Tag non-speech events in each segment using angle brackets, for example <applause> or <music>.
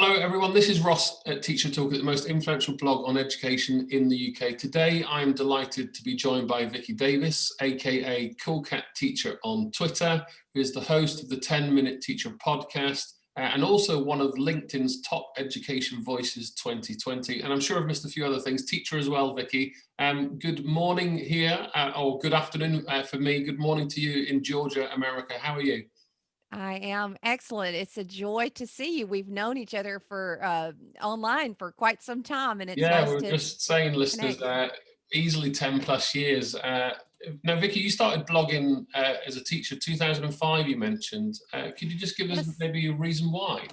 Hello everyone, this is Ross at TeacherToolkit, the most influential blog on education in the UK. Today I am delighted to be joined by Vicki Davis, aka Cool Cat Teacher on Twitter, who is the host of the 10 Minute Teacher podcast uh, and also one of LinkedIn's top education voices 2020. And I'm sure I've missed a few other things, teacher as well, Vicki. Um, good morning here, uh, or good afternoon uh, for me. Good morning to you in Georgia, America. How are you? I am excellent. It's a joy to see you. We've known each other for uh, online for quite some time, and it's Yeah, we nice were to just saying, listeners, uh, easily 10 plus years. Uh, now, Vicki, you started blogging uh, as a teacher 2005, you mentioned. Uh, could you just give us Yes. maybe a reason why?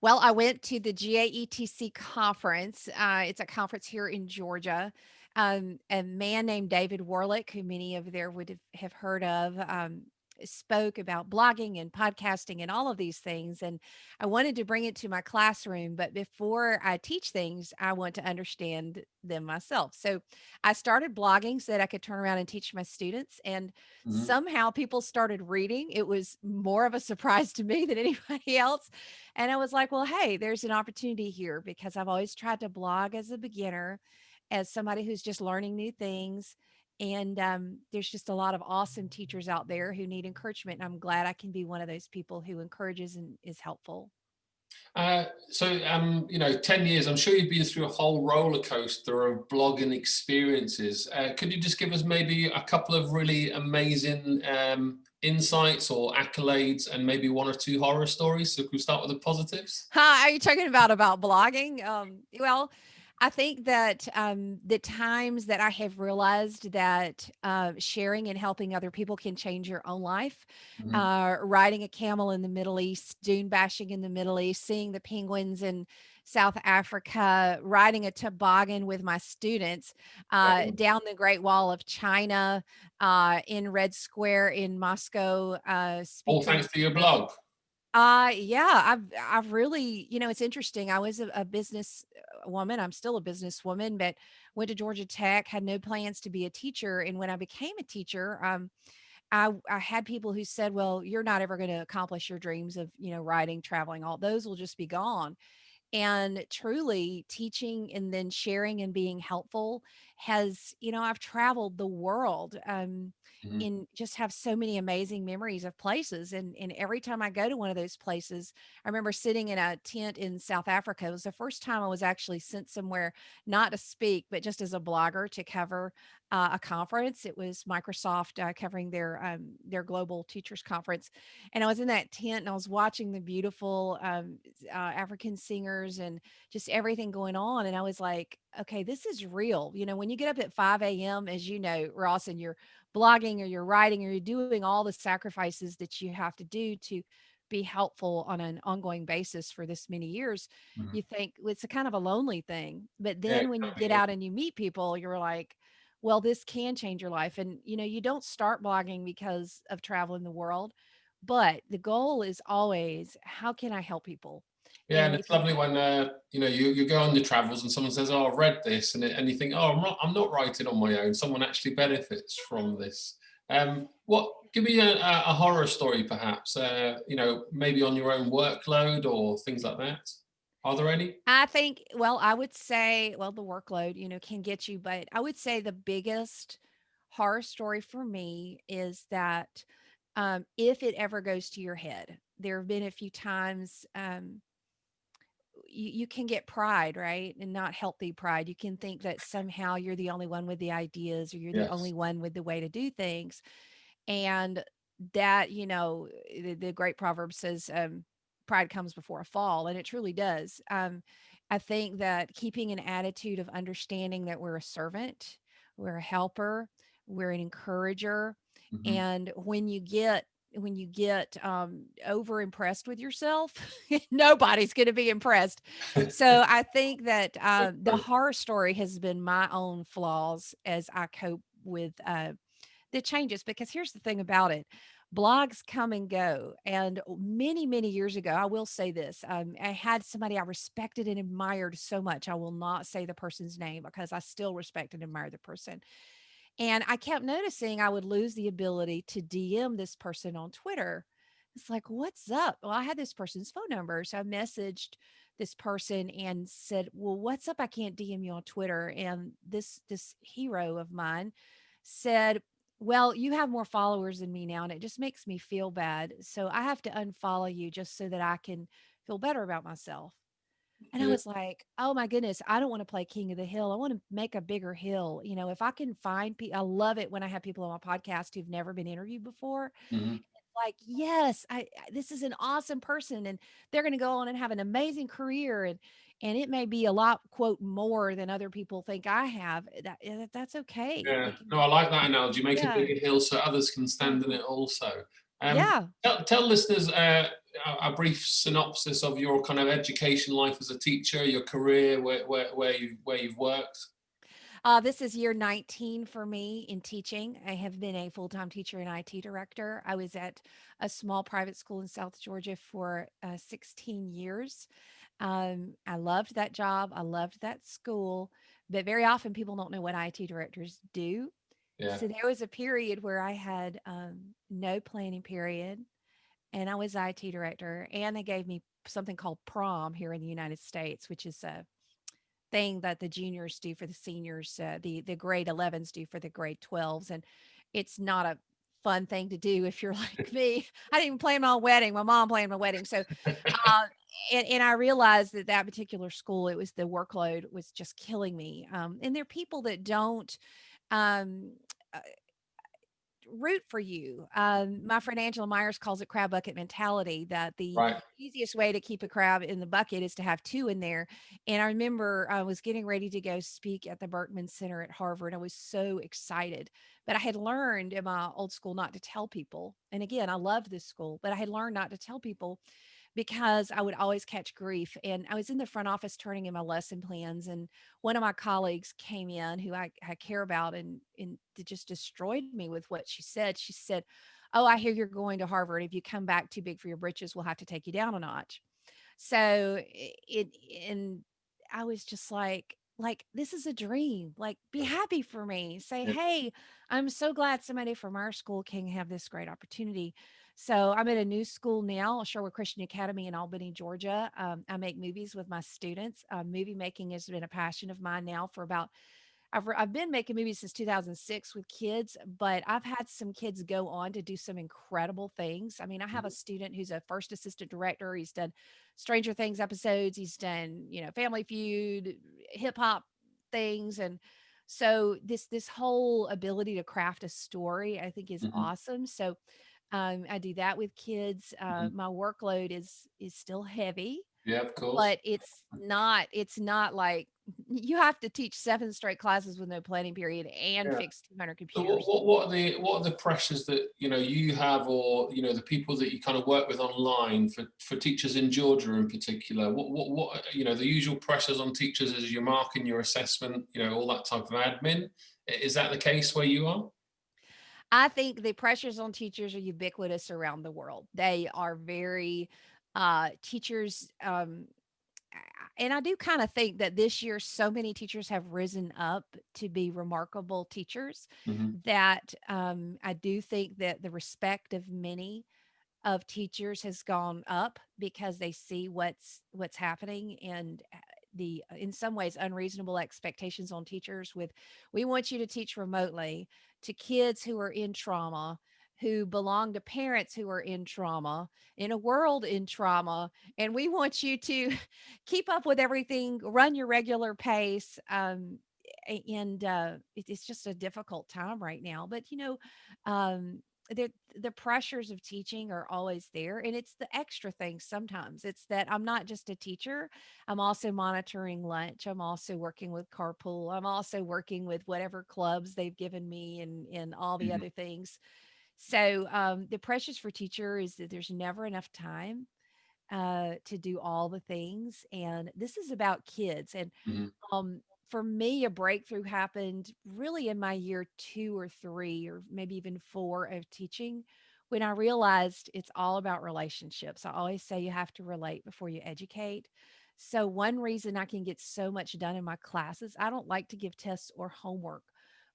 Well, I went to the GAETC conference. Uh, it's a conference here in Georgia. Um, a man named David Warlick, who many of there would have, have heard of, um, spoke about blogging and podcasting and all of these things. And I wanted to bring it to my classroom, but before I teach things, I want to understand them myself. So I started blogging so that I could turn around and teach my students. And Mhm. somehow people started reading. It was more of a <laughs> surprise to me than anybody <laughs> else and I was like, well, hey, there's an opportunity here because I've always tried to blog as a beginner, as somebody who's just learning new things. And um, there's just a lot of awesome teachers out there who need encouragement. And I'm glad I can be one of those people who encourages and is helpful. Uh, so, um, you know, 10 years, I'm sure you've been through a whole roller coaster of blogging experiences. Uh, could you just give us maybe a couple of really amazing um, insights or accolades and maybe one or two horror stories? So can we start with the positives? Hi, are you talking about about blogging? Um, well, I think that um, the times that I have realized that uh, sharing and helping other people can change your own life, Mhm. uh, riding a camel in the Middle East, dune bashing in the Middle East, seeing the penguins in South Africa, riding a toboggan with my students uh, down the Great Wall of China, uh, in Red Square in Moscow, uh, All thanks to your blog. Uh, yeah, I've I've really, you know, it's interesting. I was a, a business uh, woman. I'm still a businesswoman, but went to Georgia Tech, had no plans to be a teacher. And when I became a teacher, um, I I had people who said, "Well, you're not ever going to accomplish your dreams of, you know, writing, traveling. All those will just be gone." And truly teaching and then sharing and being helpful has, you know, I've traveled the world, um, Mhm. and just have so many amazing memories of places. And and every time I go to one of those places, I remember sitting in a tent in South Africa. It was the first time I was actually sent somewhere not to speak, but just as a blogger to cover uh, a conference. It was Microsoft uh, covering their um, their global teachers conference, and I was in that tent and I was watching the beautiful um, uh, African singers and just everything going on. And I was like, okay, this is real. You know, when you get up at 5 a.m., as you know, Ross, and you're blogging or you're writing or you're doing all the sacrifices that you have to do to be helpful on an ongoing basis for this many years, Mhm. you think well, it's a kind of a lonely thing. But Yeah, then when you get out and you meet people, you're like, well, this can change your life. And, you know, you don't start blogging because of traveling the world, but the goal is always, how can I help people? Yeah, and it's lovely when uh, you know you, you go on your travels and someone says, "Oh, I've read this," and it, and you think, "Oh, I'm not I'm not writing on my own. Someone actually benefits from this." Um, what? Give me a, a a horror story, perhaps. Uh, you know, maybe on your own workload or things like that. Are there any? I think, well, I would say, well, the workload, you know, can get you, but I would say the biggest horror story for me is that um, if it ever goes to your head, there have been a few times um, you, you can get pride, right? And not healthy pride. You can think that somehow you're the only one with the ideas or you're the only one with the way to do things. And that, you know, the, the great proverb says, um, pride comes before a fall, and it truly does. Um, I think that keeping an attitude of understanding that we're a servant, we're a helper, we're an encourager, hmm and when you get when you get um, over impressed with yourself, <laughs> nobody's going to be impressed. So I think that uh, the <laughs> horror story has been my own flaws as I cope with uh, the changes because here's the thing about it blogs come and go and many many years ago i will say this um, i had somebody i respected and admired so much i will not say the person's name because i still respect and admire the person and i kept noticing i would lose the ability to dm this person on twitter it's like what's up well i had this person's phone number so i messaged this person and said, "Well, what's up? I can't DM you on Twitter." And this this hero of mine said, "Well, you have more followers than me now, and it just makes me feel bad. So I have to unfollow you just so that I can feel better about myself." And I was like, "Oh my goodness, I don't want to play king of the hill. I want to make a bigger hill. You know, if I can find people, I love it when I have people on my podcast who've never been interviewed before mhm. like, yes, I, this is an awesome person and they're going to go on and have an amazing career and and it may be a lot quote more than other people think I have. That that- that's okay. Yeah. No, I like that analogy. Make a bigger hill so others can stand in it also. Um, Yeah. tell, tell listeners uh, a, brief synopsis of your kind of education life as a teacher, your career, where where, where you where you've worked. Uh, this is year 19 for me in teaching. I have been a full-time teacher and IT director. I was at a small private school in South Georgia for uh, 16 years. Um, I loved that job. I loved that school, but very often people don't know what IT directors do. Yeah. So there was a period where I had um, no planning period, and I was IT director, and they gave me something called prom here in the United States, which is a thing that the juniors do for the seniors, uh, the the grade 11s do for the grade 12s, and it's not a fun thing to do if you're <laughs> like me. I didn't even plan my own wedding. My mom planned my wedding, so uh, <laughs> and and I realized that that particular school, it was the workload was just killing me. Um, and there are people that don't um, uh, root for you. Um, my friend Angela Maiers calls it crab bucket mentality. That the Right. easiest way to keep a crab in the bucket is to have two in there. And I remember I was getting ready to go speak at the Berkman Center at Harvard. I was so excited, but I had learned in my old school not to tell people. And again, I loved this school, but I had learned not to tell people because I would always catch grief. And I was in the front office turning in my lesson plans, and one of my colleagues came in who I, I care about and, and it just destroyed me with what she said. She said, Oh, I hear you're going to Harvard. If you come back too big for your britches, we'll have to take you down a notch. So it, and I was just like, like this is a dream. Like, be happy for me. Say, hey, I'm so glad somebody from our school can have this great opportunity. So I'm at a new school now, Sherwood Christian Academy in Albany, Georgia. Um, I make movies with my students. Uh, movie making has been a passion of mine now for about I've I've been making movies since 2006 with kids, but I've had some kids go on to do some incredible things. I mean, I have a Mhm. student who's a first assistant director. He's done Stranger Things episodes. He's done, you know, Family Feud, hip hop things, and so this this whole ability to craft a story, I think, is Mhm. awesome. So um, I do that with kids. Uh, Mhm. my workload is is still heavy, Yeah, of course. but it's not it's not like <laughs> you have to teach 7 straight classes with no planning period and Yeah. fix 200 So what, computers. what what are the what are the pressures that you know you have, or you know the people that you kind of work with online for for teachers in Georgia in particular? What what what you know the usual pressures on teachers is your marking, your assessment, you know all that type of admin. Is that the case where you are? I think the pressures on teachers are ubiquitous around the world. They are very uh teachers um and I do kind of think that this year so many teachers have risen up to be remarkable teachers hmm that um I do think that the respect of many of teachers has gone up because they see what's what's happening and uh, the in some ways unreasonable expectations on teachers with we want you to teach remotely to kids who are in trauma who belong to parents who are in trauma in a world in trauma and we want you to <laughs> keep up with everything run your regular pace um and uh it- it's just a difficult time right now but you know um the the pressures of teaching are always there and it's the extra things sometimes. It's that i'm not just a teacher i'm also monitoring lunch i'm also working with carpool i'm also working with whatever clubs they've given me and and all the hmm other things. So um the pressures for teacher is that there's never enough time uh to do all the things and this is about kids and hmm um, for me, a breakthrough happened really in my year two or three, or maybe even four of teaching, when I realized it's all about relationships. I always say you have to relate before you educate. So, one reason I can get so much done in my classes, I don't like to give tests or homework,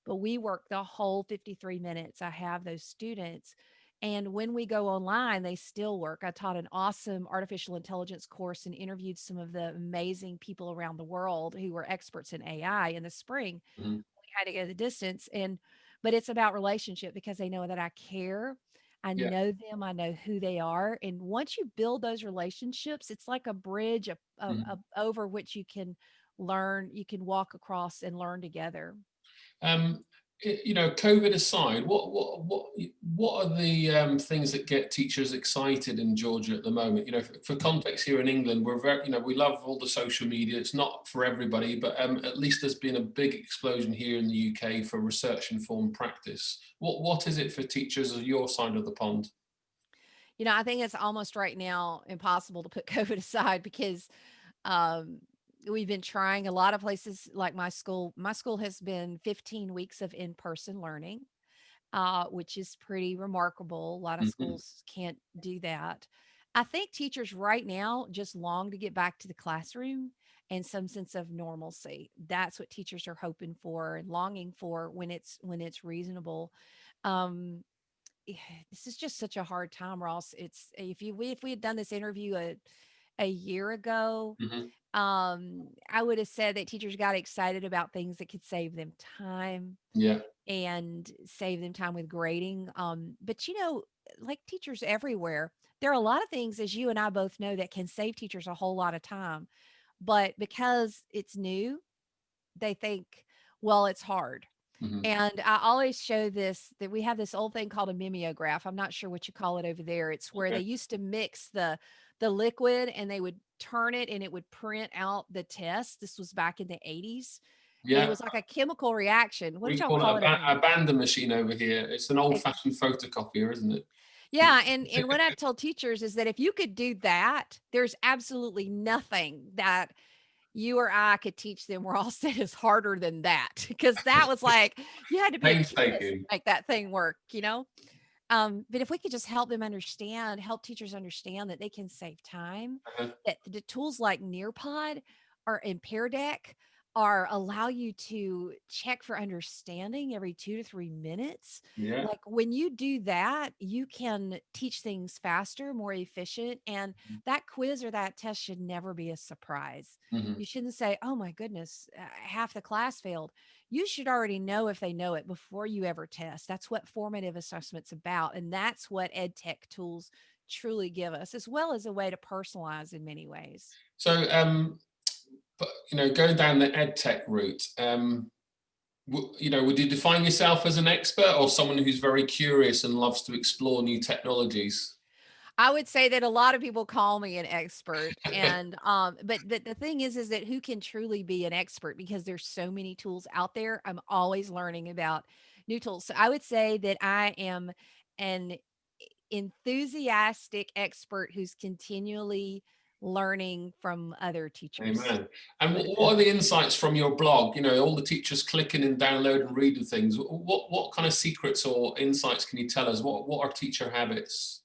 but we work the whole 53 minutes. I have those students. And when we go online, they still work. I taught an awesome artificial intelligence course and interviewed some of the amazing people around the world who were experts in AI in the spring. Mhm. We had to go the distance and but it's about relationship because they know that I care. I Yeah. know them, I know who they are. And once you build those relationships, it's like a bridge of, of, Mhm. of over which you can learn, you can walk across and learn together. Um, you know, COVID aside, what what what what are the um, things that get teachers excited in Georgia at the moment? You know, for, for context, here in England, we're very, you know, we love all the social media. It's not for everybody, but um, at least there's been a big explosion here in the UK for research informed practice. What what is it for teachers of your side of the pond? You know, I think it's almost right now impossible to put <laughs> COVID aside because um, we've been trying a lot of places like my school. My school has been 15 weeks of in-person learning, uh, which is pretty remarkable. A lot of Mhm. schools can't do that. I think teachers right now just long to get back to the classroom and some sense of normalcy. That's what teachers are hoping for and longing for when it's when it's reasonable. Um, this is just such a hard time, Ross. It's if you we if we had done this interview a a year ago, Mhm. Um, I would have said that teachers got excited about things that could save them time Yeah. and save them time with grading. Um, but you know, like teachers everywhere, there are a lot of things, as you and I both know, that can save teachers a whole lot of time. But because it's new, they think, well, it's hard. Mhm. And I always show this that we have this old thing called a mimeograph. I'm not sure what you call it over there. It's where they used to mix the the liquid and they would turn it and it would print out the test. This was back in the 80s. And it was like a chemical reaction. What did y'all call call it a, it over ba- there? a machine over here. It's an Eh, old-fashioned photocopier, isn't it? Yeah, and and what I've <laughs> told teachers is that if you could do that, there's absolutely nothing that you or I could teach them where all <laughs> said is harder than that because that was like you had to be a chemist to Painstaking. make that thing work, you know? Um, but if we could just help them understand, help teachers understand that they can save time, Uh-huh. that the tools like Nearpod or in Pear Deck are allow you to check for understanding every two to three minutes. Yeah. Like when you do that, you can teach things faster, more efficient, and that quiz or that test should never be a surprise. Mhm. You shouldn't say, "Oh my goodness, uh, half the class failed." You should already know if they know it before you ever test. That's what formative assessment's about. And that's what ed tech tools truly give us, as well as a way to personalize in many ways. So, um, but you know, going down the ed tech route, um, you know, would you define yourself as an expert or someone who's very curious and loves to explore new technologies? I would say that a lot of people call me an expert <laughs> and um but but the thing is is that who can truly be an expert because there's so many tools out there. I'm always learning about new tools. So I would say that I am an enthusiastic expert who's continually learning from other teachers. Amen. And what <laughs> are the insights from your blog? You know, all the teachers clicking and downloading and reading things. What what kind of secrets or insights can you tell us? What what are teacher habits?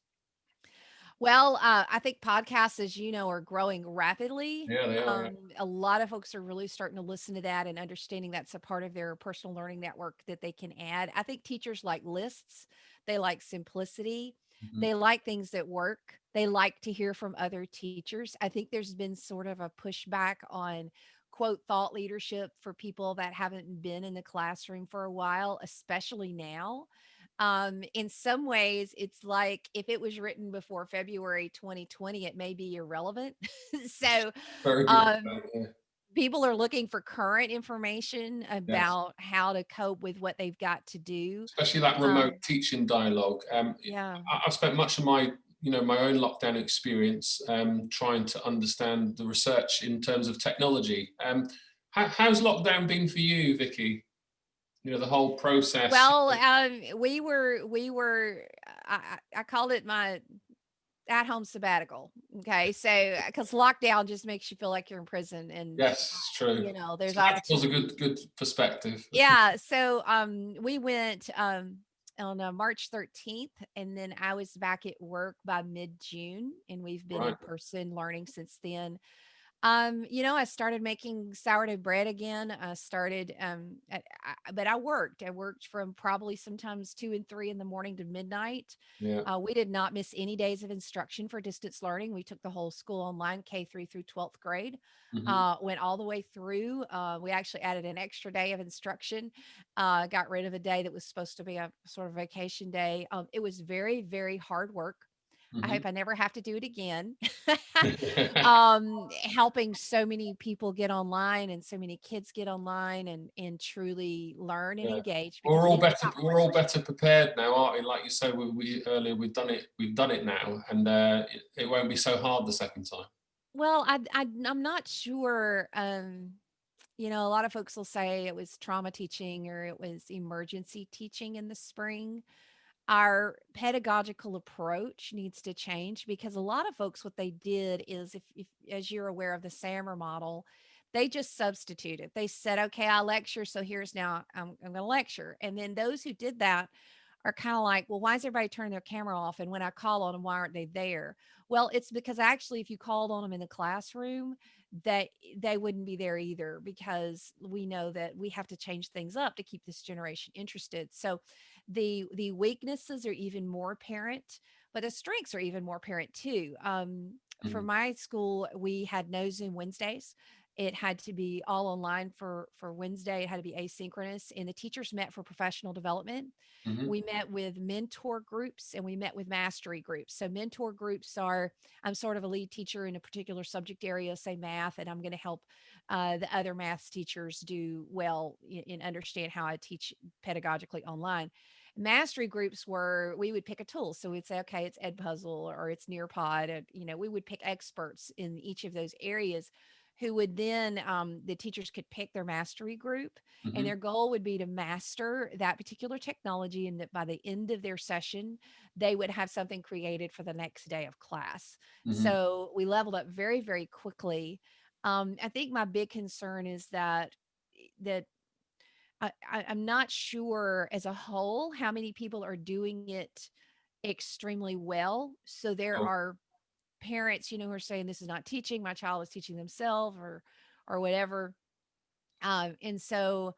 Well, uh, I think podcasts, as you know, are growing rapidly. Yeah, they are. Um, a lot of folks are really starting to listen to that and understanding that's a part of their personal learning network that they can add. I think teachers like lists, they like simplicity, Mhm. they like things that work, they like to hear from other teachers. I think there's been sort of a pushback on quote thought leadership for people that haven't been in the classroom for a while, especially now um, in some ways, it's like if it was written before February 2020, it may be irrelevant. <laughs> so um, people are looking for current information Yes. about how to cope with what they've got to do. especially that remote Um, teaching dialogue. Um, yeah. I- I've spent much of my, you know, my own lockdown experience um, trying to understand the research in terms of technology. Um, how, how's lockdown been for you, Vicki? You know, the whole process. Well, um, we were we were I, I called it my at home sabbatical. Okay, so because lockdown just makes you feel like you're in prison, and Yes, it's true. you know there's Sabbatical's a good good perspective. Yeah, so, um, we went, um, on, uh, March 13th, and then I was back at work by mid-June, and we've been in person learning since then. Um, you know, I started making sourdough bread again. I started, um, at, I, but I worked. I worked from probably sometimes two and three in the morning to midnight. Yeah. Uh, we did not miss any days of instruction for distance learning. We took the whole school online, K three through 12th grade, hmm uh, went all the way through. Uh, we actually added an extra day of instruction, uh, got rid of a day that was supposed to be a sort of vacation day. Um, it was very, very hard work. I hmm hope I never have to do it again. <laughs> <laughs> um, helping so many people get online and so many kids get online and and truly learn and Yeah. engage We're all better. We're all better prepared now, aren't we? Like you said, we, we earlier, we've done it. We've done it now, and uh, it, it won't be so hard the second time. Well, I, I I'm not sure. Um, you know, a lot of folks will say it was trauma teaching or it was emergency teaching in the spring. Our pedagogical approach needs to change because a lot of folks what they did is if, if as you're aware of the SAMR model, they just substituted. They said, okay, I lecture, so here's now I'm, I'm going to lecture. And then those who did that are kind of like, well, why is everybody turning their camera off? And when I call on them, why aren't they there? Well, it's because actually, if you called on them in the classroom, that they wouldn't be there either because we know that we have to change things up to keep this generation interested. So the the weaknesses are even more apparent, but the strengths are even more apparent too. Um, for hmm my school, we had no Zoom Wednesdays. It had to be all online for for Wednesday. It had to be asynchronous, and the teachers met for professional development hmm we met with mentor groups and we met with mastery groups. So mentor groups are I'm sort of a lead teacher in a particular subject area, say math, and I'm going to help uh, the other math teachers do well in, and understand how I teach pedagogically online. Mastery groups were we would pick a tool. So we'd say, okay, it's Edpuzzle or it's Nearpod. And, you know, we would pick experts in each of those areas who would then um, the teachers could pick their mastery group and hmm their goal would be to master that particular technology and that by the end of their session they would have something created for the next day of class. Hmm so we leveled up very very quickly. Um, i think my big concern is that eh, that I, I, i'm not sure as a whole how many people are doing it extremely well. So there Oh, are parents you know who are saying this is not teaching my child is teaching themselves or or whatever um, and so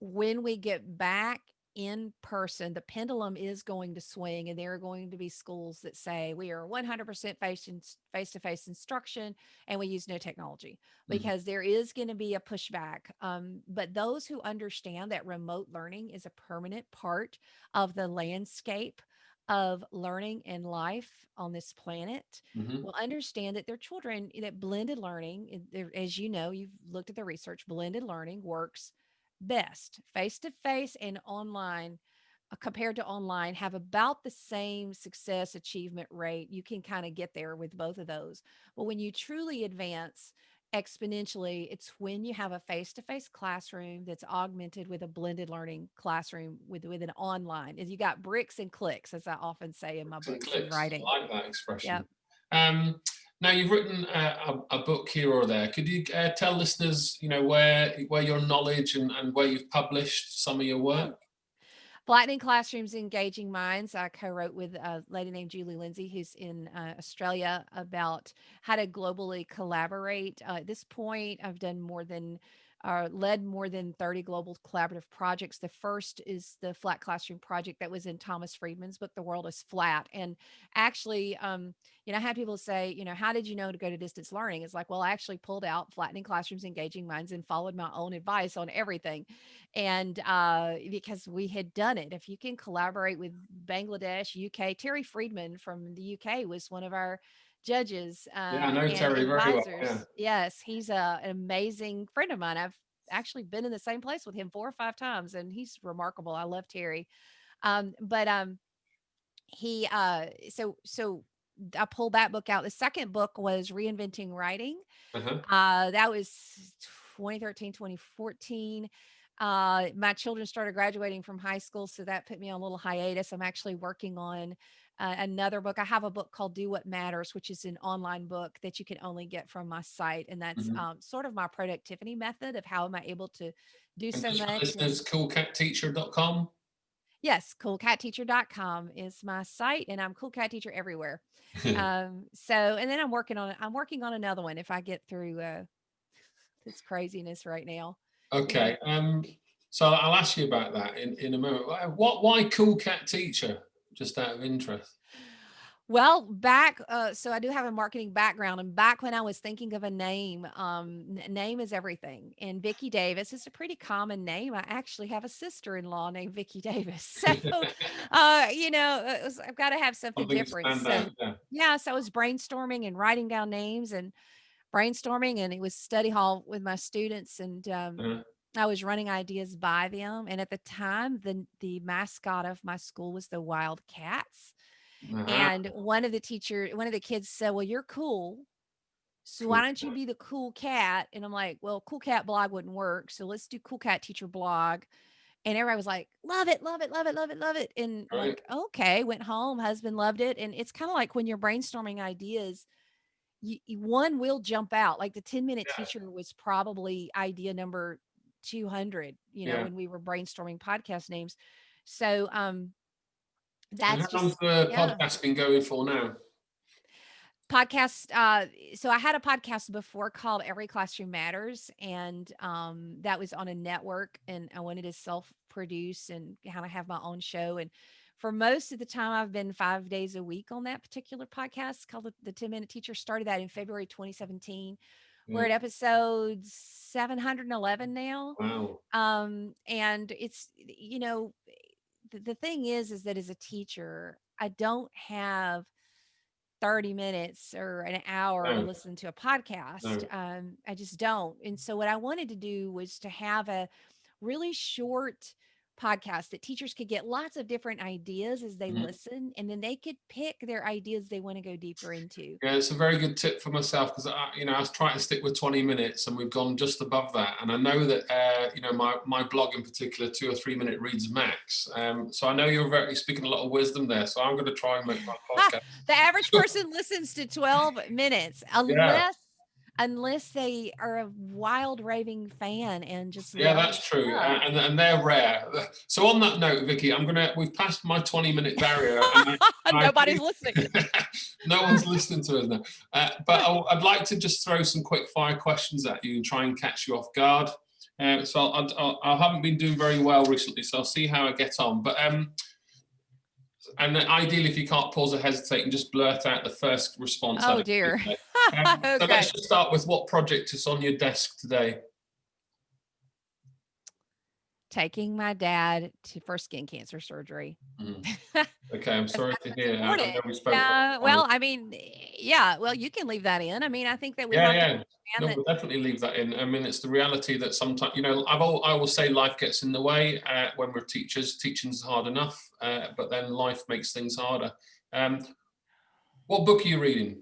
when we get back in person, the pendulum is going to swing, and there are going to be schools that say we are 100% face to face instruction and we use no technology mhm, because there is going to be a pushback. Um, but those who understand that remote learning is a permanent part of the landscape of learning and life on this planet mhm, will understand that their children, that blended learning, as you know, you've looked at the research, blended learning works best face to face and online uh, compared to online have about the same success achievement rate. You can kind of get there with both of those. But when you truly advance exponentially, it's when you have a face to face classroom that's augmented with a blended learning classroom with, with an online. Is you got bricks and clicks, as I often say in my books and writing. I like that Yep. expression. Um, now you've written a, a book here or there. Could you uh, tell listeners, you know, where where your knowledge and, and where you've published some of your work? Flattening Classrooms, Engaging Minds. I co-wrote with a lady named Julie Lindsay, who's in uh, Australia, about how to globally collaborate. Uh, at this point, I've done more than, uh, led more than 30 global collaborative projects. The first is the Flat Classroom project that was in Thomas Friedman's book, The World is Flat. And actually, um, you know, I had people say, you know, how did you know to go to distance learning? It's like, well, I actually pulled out Flattening Classrooms, Engaging Minds and followed my own advice on everything and uh, because we had done it. If you can collaborate with Bangladesh, UK, Terry Freedman from the UK was one of our judges Yeah, I uh, know and Terry very well. Yeah. Yes, he's a, an amazing friend of mine. I've actually been in the same place with him four or five times, and he's remarkable. I love Terry. Um, but um, he uh, so so I pulled that book out. The second book was Reinventing Writing Uh-huh. uh, that was 2013, 2014. Uh, my children started graduating from high school, so that put me on a little hiatus. I'm actually working on uh, another book. I have a book called Do What Matters, which is an online book that you can only get from my site. And that's mhm. um, sort of my productivity method of how am I able to do And so much. Listeners, coolcatteacher.com. Yes, coolcatteacher.com is my site and I'm cool cat teacher everywhere. <laughs> Um, so and then I'm working on I'm working on another one if I get through uh this craziness right now. Okay, um, so I'll ask you about that in, in a moment. What, why Cool Cat Teacher? Just out of interest. Well, back, uh, so I do have a marketing background, and back when I was thinking of a name, um, name is everything. And Vicki Davis is a pretty common name. I actually have a sister-in-law named Vicky Davis, <laughs> so <laughs> uh, you know, uh, was- I've got to have something different. So out, yeah. yeah, so I was brainstorming and writing down names and brainstorming, and it was study hall with my students, and um, Uh, I was running ideas by them. And at the time, the the mascot of my school was the Wildcats uh-huh, and one of the teacher one of the kids said, "Well, you're cool, so why don't you be the cool cat?" And I'm like, "Well, cool cat blog wouldn't work, so let's do cool cat teacher blog." And everybody was like, "Love it, love it, love it, love it, love it." And right? like, "Okay." Went home, husband loved it, and it's kind of like when you're brainstorming ideas, you, you- one will jump out. Like the 10 minute Yeah, teacher was probably idea number 200, you know, yeah. when we were brainstorming podcast names. So um And that's how long's the yeah podcast been going for now? podcast uh so i had a podcast before called every classroom matters and um that was on a network and i wanted to self produce and kind of have my own show and for most of the time i've been five days a week on that particular podcast called the, the 10 minute teacher started that in february 2017 we're at episode 711 now wow. um and it's you know the, the thing is is that as a teacher i don't have 30 minutes or an hour to listen to a podcast. no. Um, I just don't. And so, what I wanted to do was to have a really short podcast that teachers could get lots of different ideas as they mhm. listen, and then they could pick their ideas they want to go deeper into. Yeah, it's a very good tip for myself because I, you know, I was trying to stick with 20 minutes and we've gone just above that. And I know that, uh, you know, my, my blog in particular, two or three minute reads max. Um, so I know you're very speaking a lot of wisdom there. So I'm going to try and make my <laughs> podcast. the average <laughs> person listens to 12 minutes Yeah, unless unless they are a wild raving fan and just yeah, that's true. stuff. Uh, and, and they're rare. So on that note, Vicki, I'm going to, we've passed my 20 minute barrier and <laughs> I, and I Nobody's listening. <laughs> no one's listening to us now. Uh, but I'll, I'd like to just throw some quick fire questions at you and try and catch you off guard. Uh, so I'll, I'll, I haven't been doing very well recently, so I'll see how I get on. But um, and then ideally, if you can't pause or hesitate, and just blurt out the first response. Oh dear. <laughs> Um, so let's just start with what project is on your desk today. Taking my dad to for skin cancer surgery. Mm, <laughs> Okay, I'm sorry to hear. I, I know we spoke. last Yeah. Well, I mean, yeah. Well, you can leave that in. I mean, I think that we Yeah, yeah. No, that. we'll definitely leave that in. I mean, it's the reality that sometimes, you know, I've all, I will say life gets in the way uh, when we're teachers. Teaching's hard enough, uh, but then life makes things harder. Um, what book are you reading?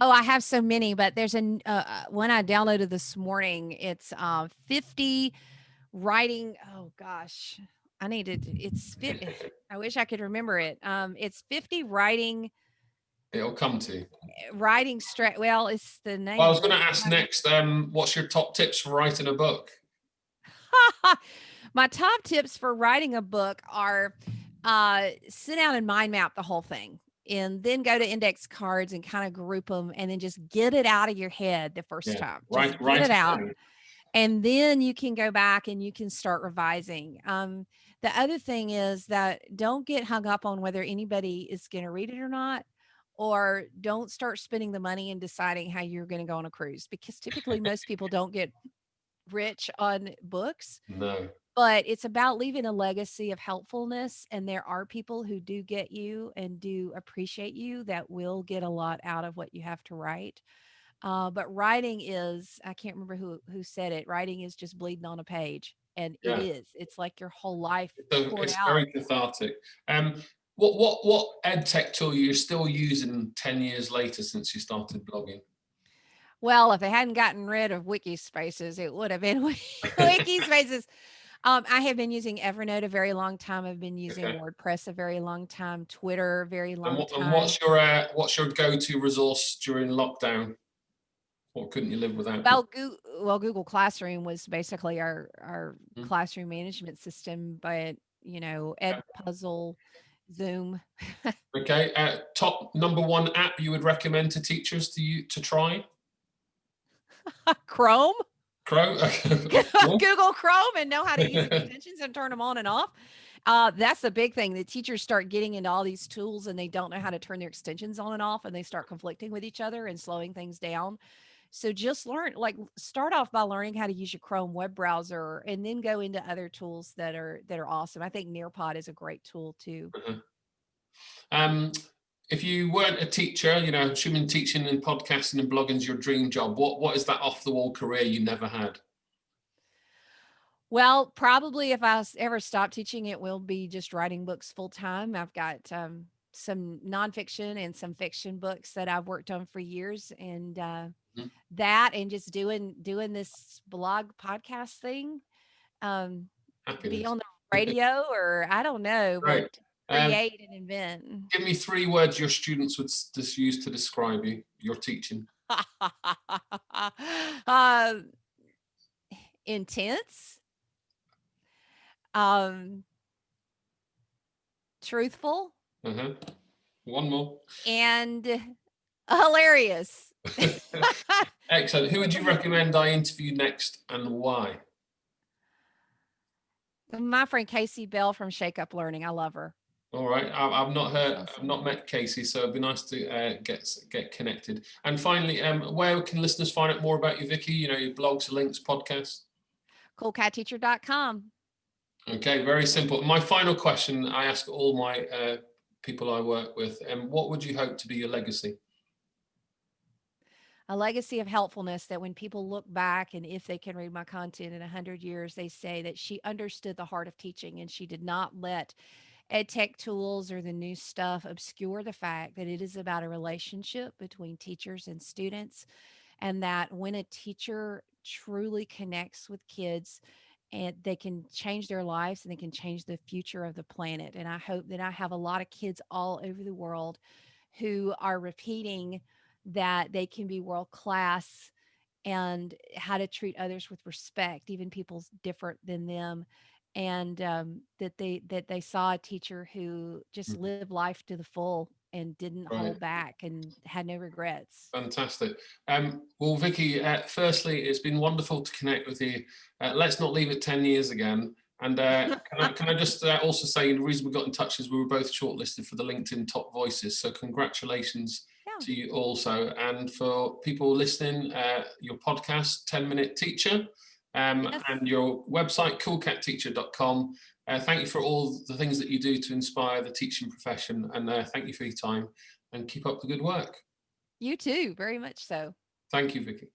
Oh, I have so many, but there's an uh, uh, one I downloaded this morning. It's uh, 50 writing. Oh gosh, I needed. It's fit. <laughs> I wish I could remember it. Um, it's 50 writing It'll come to you. writing straight. Well, it's the name Well, I was going to ask next. Um, what's your top tips for writing a book? <laughs> My top tips for writing a book are uh, sit down and mind map the whole thing and then go to index cards and kind of group them and then just get it out of your head the first Yeah, time. Just write, get write it out. And then you can go back and you can start revising. Um, the other thing is that don't get hung up on whether anybody is going to read it or not. Or don't start spending the money and deciding how you're going to go on a cruise because typically most <laughs> people don't get rich on books No. but it's about leaving a legacy of helpfulness and there are people who do get you and do appreciate you that will get a lot out of what you have to write uh, but writing is i can't remember who who said it writing is just bleeding on a page and it Yeah. is it's like your whole life So it's out very cathartic. Um, what what what ed tech tool you're still using ten years later since you started blogging? well if I hadn't gotten rid of wiki spaces it would have been <laughs> wiki <laughs> spaces um, i have been using evernote a very long time i've been using Okay. wordpress a very long time twitter a very And, long what, and what's your uh, what's your go-to resource during lockdown? Or couldn't you live without? Well, Goo well, Google Classroom was basically our our Mm. classroom management system, but, you know, Edpuzzle, Zoom. <laughs> Okay, uh, top number one app you would recommend to teachers to you to try? Chrome? Chrome. <laughs> <laughs> Google Chrome and know how to use extensions and turn them on and off. Uh, that's the big thing. The teachers start getting into all these tools and they don't know how to turn their extensions on and off and they start conflicting with each other and slowing things down. So just learn, like start off by learning how to use your Chrome web browser and then go into other tools that are that are awesome. I think Nearpod is a great tool too. Um, if you weren't a teacher, you know, assuming teaching and podcasting and blogging is your dream job, what what is that off the wall career you never had? Well, probably if I ever stop teaching, it will be just writing books full time. I've got um, some nonfiction and some fiction books that I've worked on for years, and uh, Mhm. that, and just doing doing this blog podcast thing, um, be on the <laughs> radio, or I don't know, Right. but Um, create and invent. give me three words your students would just use to describe you, your teaching. uh, <laughs> intense, um, truthful, Uh-huh. One more. and <laughs> hilarious. <laughs> Excellent. Who would you recommend I interview next and why? My friend Kasey Bell from Shake Up Learning. I love her. All right. I've, not heard, I've not met Kasey, so it'd be nice to uh, get get connected. And finally, um, where can listeners find out more about you, Vicki? You know, your blogs, links, podcasts. Coolcatteacher.com. Okay, very simple. My final question I ask all my uh, people I work with, um, what would you hope to be your legacy? A legacy of helpfulness that when people look back and if they can read my content in 100 years, they say that she understood the heart of teaching and she did not let ed tech tools or the new stuff obscure the fact that it is about a relationship between teachers and students and that when a teacher truly connects with kids and they can change their lives and they can change the future of the planet. And i hope that i have a lot of kids all over the world who are repeating that they can be world class and how to treat others with respect even people's different than them and um, that they that they saw a teacher who just Mhm. lived life to the full and didn't Right. hold back and had no regrets Fantastic. Um, well, Vicki, uh, firstly, it's been wonderful to connect with you. Uh, let's not leave it 10 years again. And uh, <laughs> can, I, can I just uh, also say the reason we got in touch is we were both shortlisted for the LinkedIn Top Voices. So congratulations. To you also. And for people listening, uh, your podcast, 10 Minute Teacher, um, and your website, coolcatteacher.com. Uh, thank you for all the things that you do to inspire the teaching profession. And uh, thank you for your time and keep up the good work. you too very much so Thank you, Vicki.